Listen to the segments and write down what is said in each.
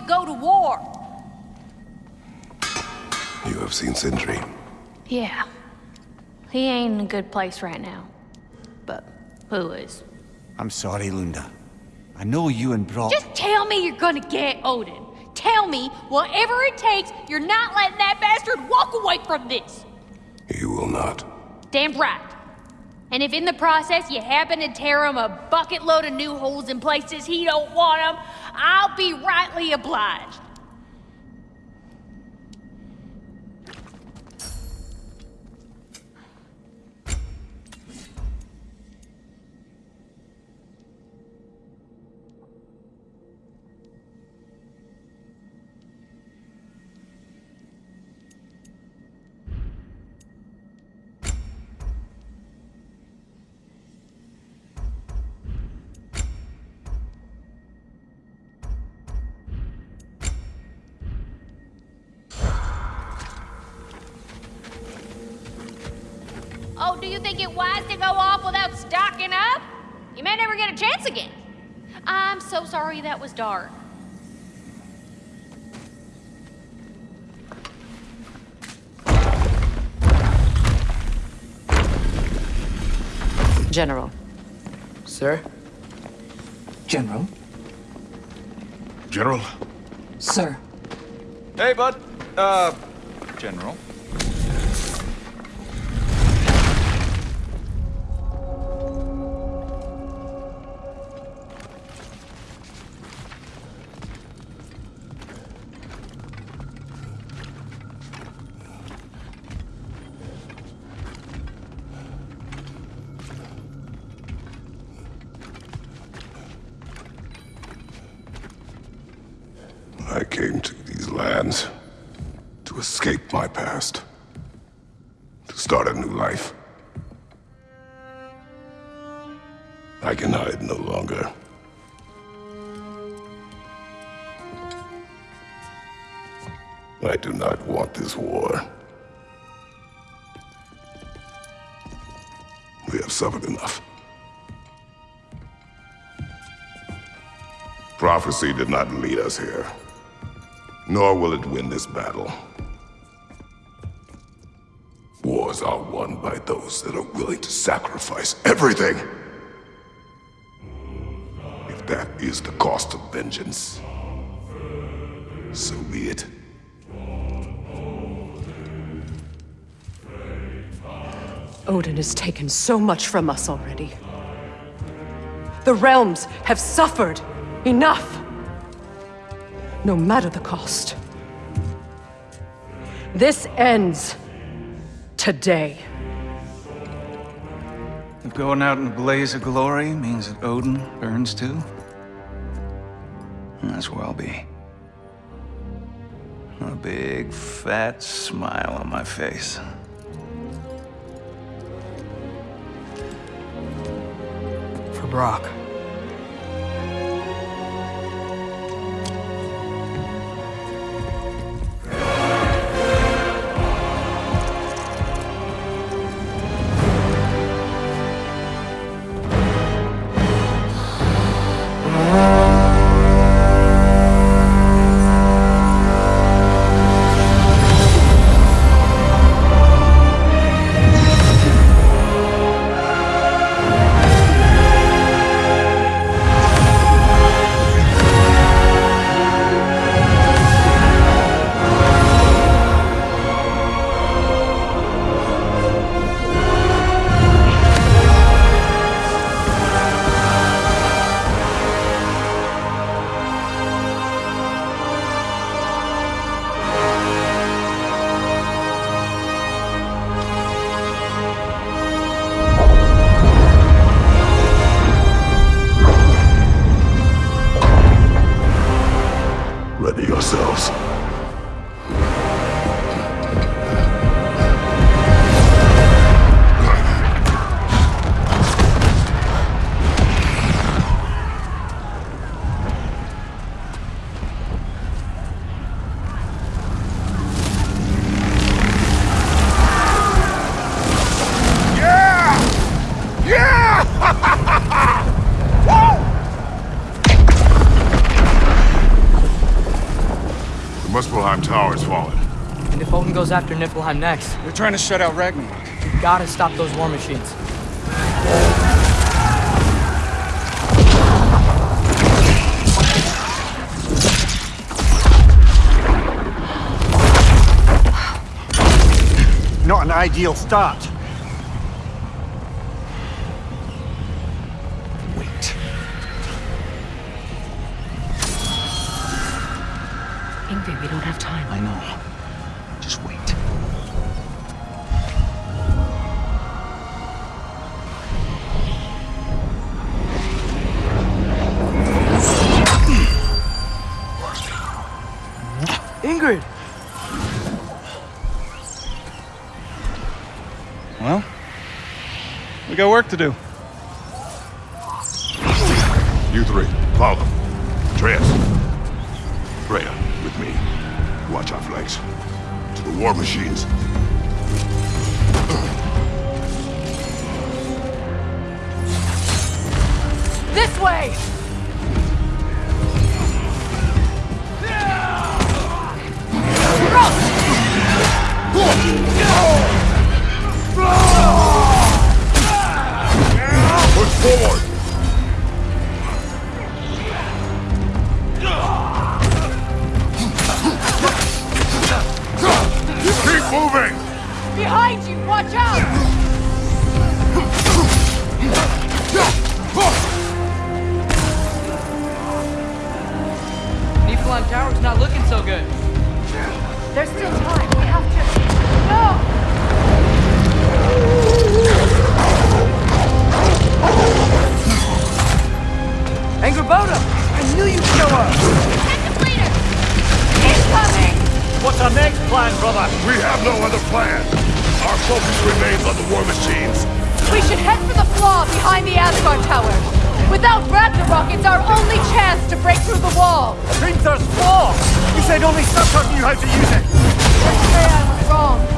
go to war. You have seen Sindri. Yeah. He ain't in a good place right now. But who is? I'm sorry, Lunda. I know you and Brok... Just tell me you're gonna get Odin. Tell me, whatever it takes, you're not letting that bastard walk away from this. You will not. Damn right. And if in the process you happen to tear him a bucket load of new holes in places he don't want them, I'll be rightly obliged. Sorry that was dark. General. Sir? General? General? Sir. Hey, bud. Uh, General. I can hide no longer. I do not want this war. We have suffered enough. Prophecy did not lead us here nor will it win this battle. Wars are won by those that are willing to sacrifice everything. Is the cost of vengeance, so be it. Odin has taken so much from us already. The realms have suffered enough no matter the cost. This ends today. If going out in a blaze of glory means that Odin burns too, that's where I'll be. A big, fat smile on my face. For Brok. Goes after Niflheim next, They're trying to shut out Ragnarok. we gotta stop those war machines. Not an ideal start. Ingrid! Well, we got work to do. You three, follow. Atreus. Freya, with me. Watch our flanks. To the war machines. This way! Push forward! Keep moving! Behind you! Watch out! Tower's not looking so good. There's still time. Angrboda! I knew you'd show up! Detective leader! Incoming! What's our next plan, brother? We have no other plan. Our focus remains on the war machines. We should head for the flaw behind the Asgard Tower. Without Ragnarok, it's our only chance to break through the wall. Hrimthur's flaw! You said only Surtur knew how to use it! Let's say I was wrong.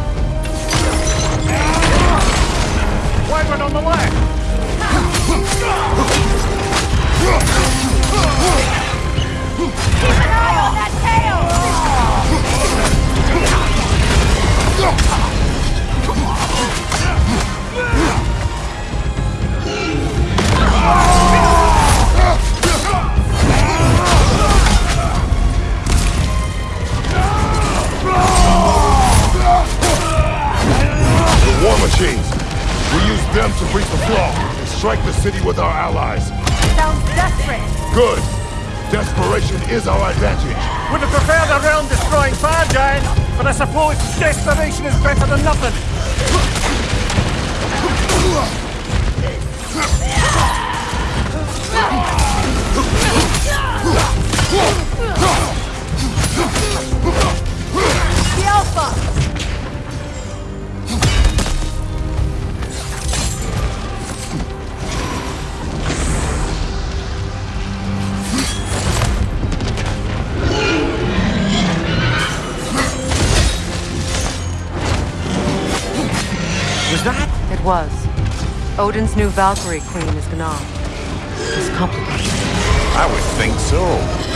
Odin's new Valkyrie queen is Gná. It's complicated. I would think so.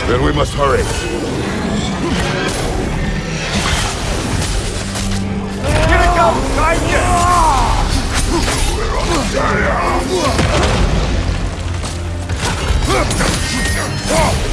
Then we must hurry. Here it comes! Behind you! From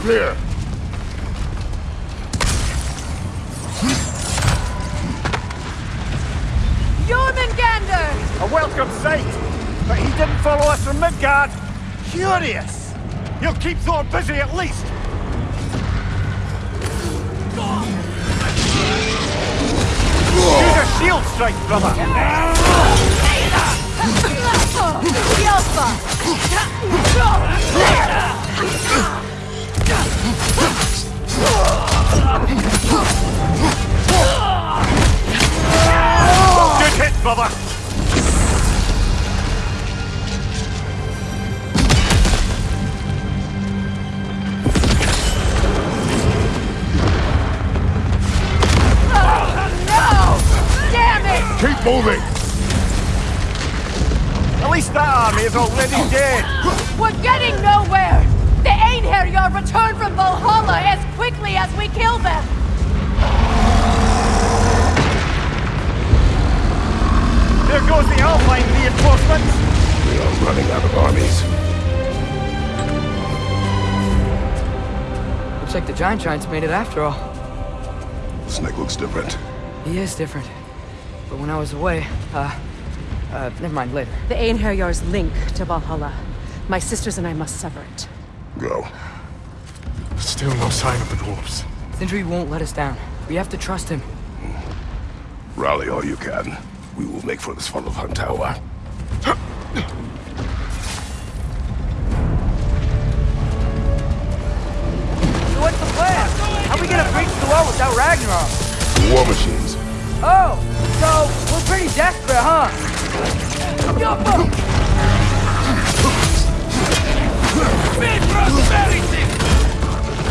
up here! A welcome sight! But he didn't follow us from Midgard! Curious! He'll keep Thor busy at least! Use a shield strike, brother! Good hit, brother! Damn it! Keep moving! At least that army is already dead! We're getting nowhere! The Einherjar return from Valhalla as quickly as we kill them! There goes the Alpine reinforcements! We are running out of armies. Looks like the giant giants made it after all. Snake looks different. He is different. But when I was away, uh, uh, never mind, later. The Einherjar's link to Valhalla. My sisters and I must sever it. Go. Still no sign of the dwarves. Sindri won't let us down. We have to trust him. Rally all you can. We will make for this funnel of Huntower. So what's the plan? How are we gonna breach the wall without Ragnarok? War machines. Oh, so we're pretty desperate, huh?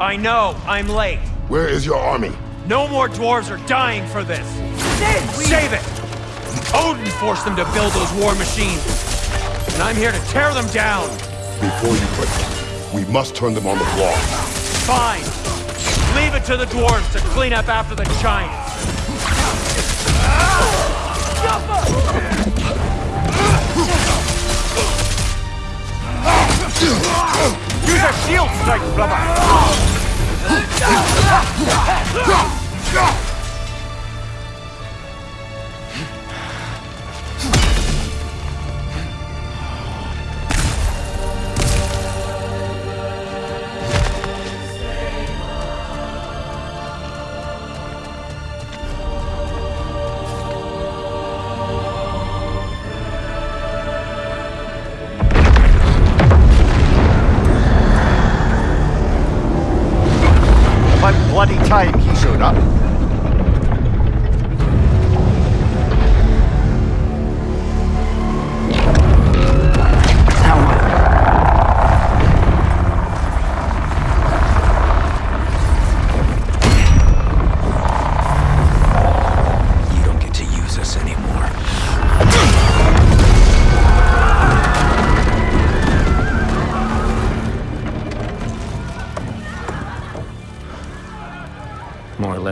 I know, I'm late. Where is your army? No more dwarves are dying for this. Sid, we... Save it! Odin forced them to build those war machines. And I'm here to tear them down. Before you break them, we must turn them on the floor. Fine. Leave it to the dwarves to clean up after the giants. Use a shield strike, brother! Go! Go! Go!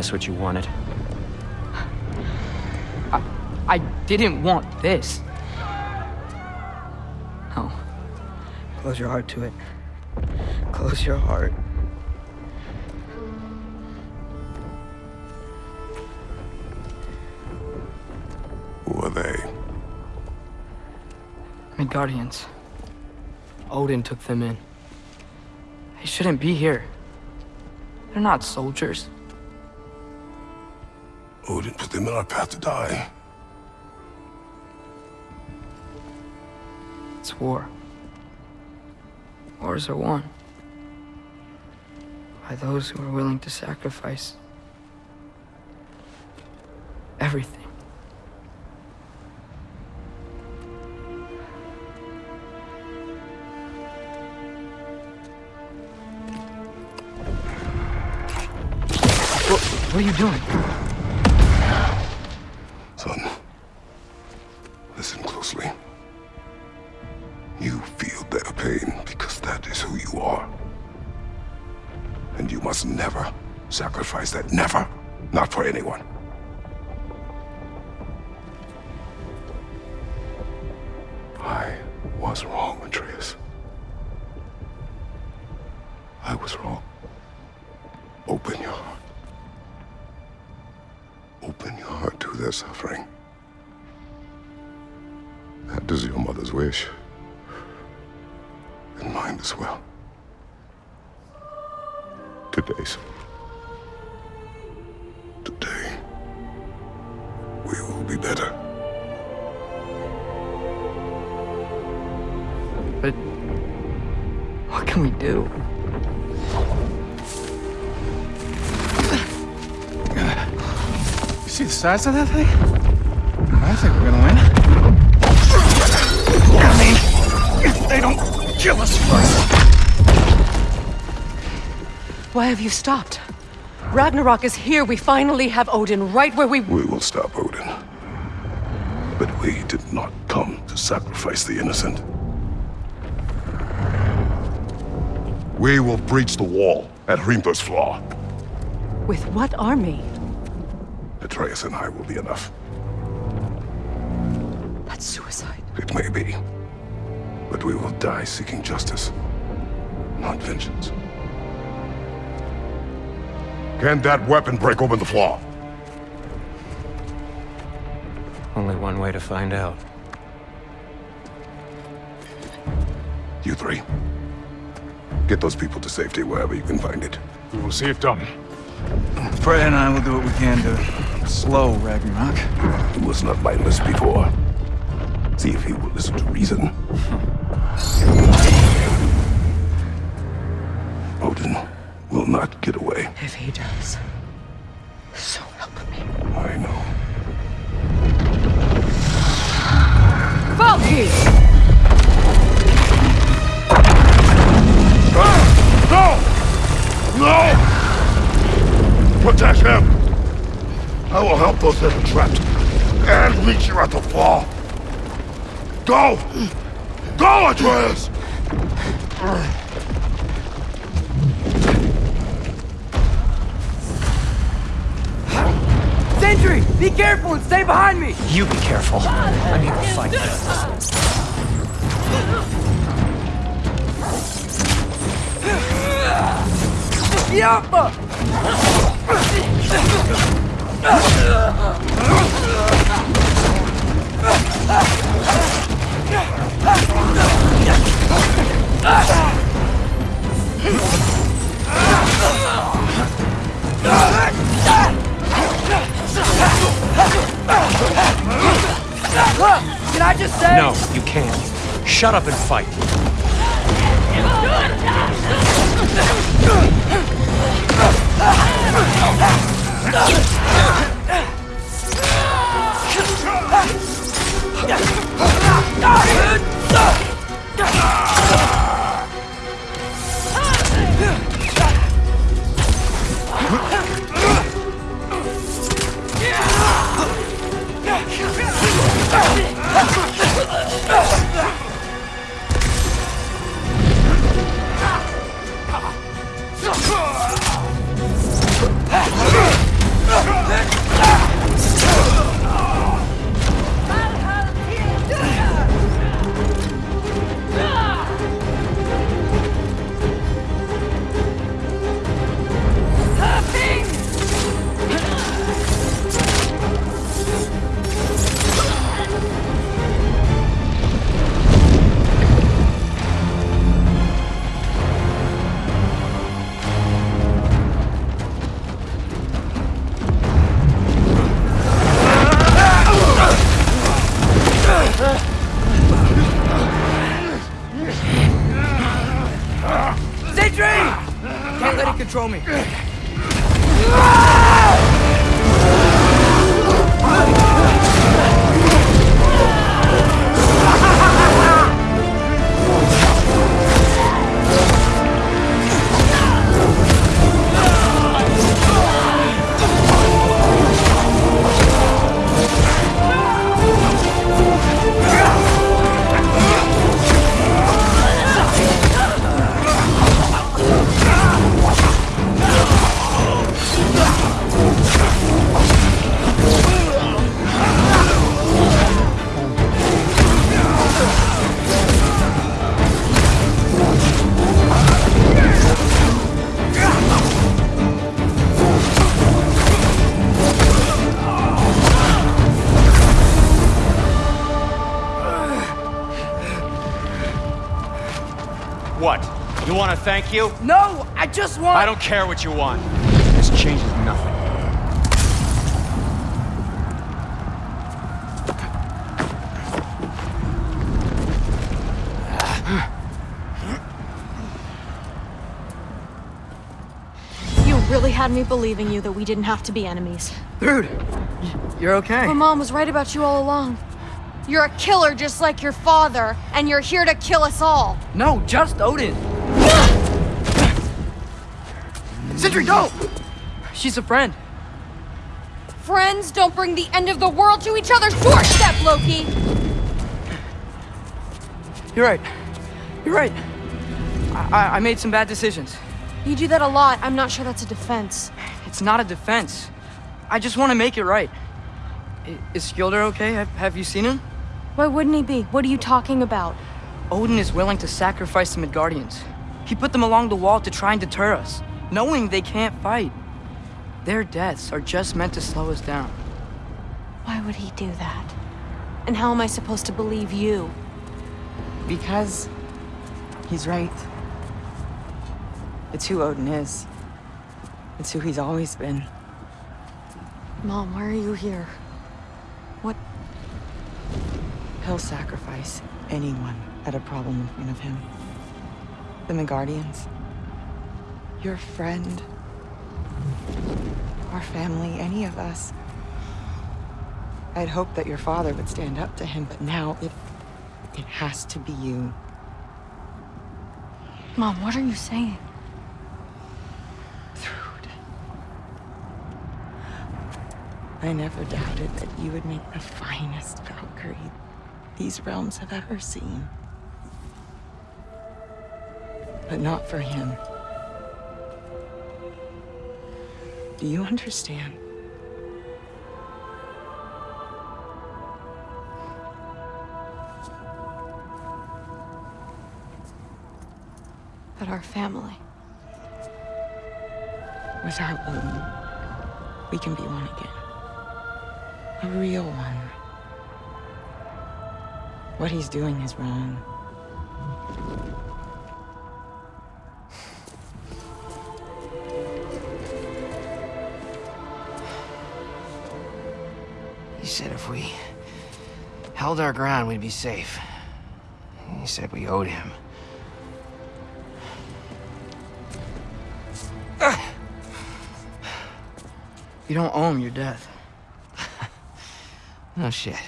Us what you wanted. I, I didn't want this. No. Close your heart to it. Close your heart. Who are they? Midgardians. Odin took them in. They shouldn't be here. They're not soldiers. Odin put them in our path to die. It's war. Wars are won. By those who are willing to sacrifice everything. What, what are you doing? Sacrifice that. Never. Can we do? You see the size of that thing? I think we're gonna win. I mean, if they don't kill us first. Why have you stopped? Ragnarok is here. We finally have Odin right where we... We will stop Odin. But we did not come to sacrifice the innocent. We will breach the wall at Hrimthur's Flaw. With what army? Atreus and I will be enough. That's suicide. It may be. But we will die seeking justice, not vengeance. Can that weapon break open the flaw? Only one way to find out. You three. Get those people to safety wherever you can find it. We will see it done. Freya and I will do what we can to slow Ragnarok. He was not mindless before. See if he will listen to reason. Odin will not get away. If he does, so help me. I know. Valky! Protect him! I will help those that are trapped. And meet you at the fall. Go! Go, Atreus! Sentry! Be careful and stay behind me! You be careful. I'm here to fight. Yappa! Can I just say? No, you can't. Shut up and fight. Thank you? No, I just want. I don't care what you want. This changes nothing. You really had me believing you that we didn't have to be enemies. Dude, you're okay. My mom was right about you all along. You're a killer just like your father, and you're here to kill us all. No, just Odin. Sentry, go! She's a friend. Friends don't bring the end of the world to each other's doorstep, Loki! You're right. You're right. I, I, I made some bad decisions. You do that a lot. I'm not sure that's a defense. It's not a defense. I just want to make it right. I- Is Skilder okay? Have, have you seen him? Why wouldn't he be? What are you talking about? Odin is willing to sacrifice the Midgardians. He put them along the wall to try and deter us, knowing they can't fight. Their deaths are just meant to slow us down. Why would he do that? And how am I supposed to believe you? Because he's right. It's who Odin is. It's who he's always been. Mom, why are you here? What? He'll sacrifice anyone at a problem in front of him. The Midgardians. Your friend. Our family, any of us. I'd hoped that your father would stand up to him, but now it... it has to be you. Mom, what are you saying? Thrud. I never doubted that you would make the finest Valkyrie these realms have ever seen. But not for him. Do you understand? But our family. With our Odin, we can be one again. A real one. What he's doing is wrong. Held our ground, we'd be safe. He said we owed him. You don't owe him your death. No shit.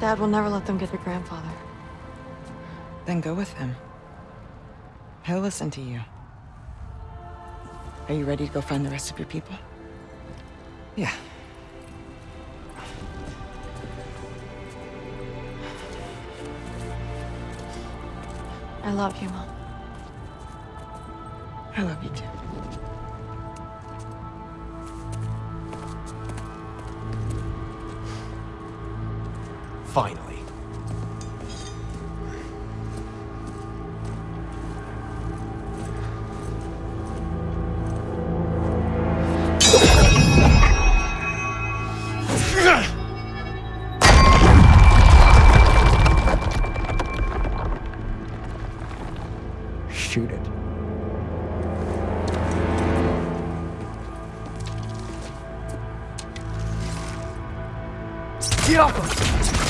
Dad will never let them get your grandfather. Then go with him. He'll listen to you. Are you ready to go find the rest of your people? Yeah. I love you, Mom. I love you too. Finally. Get off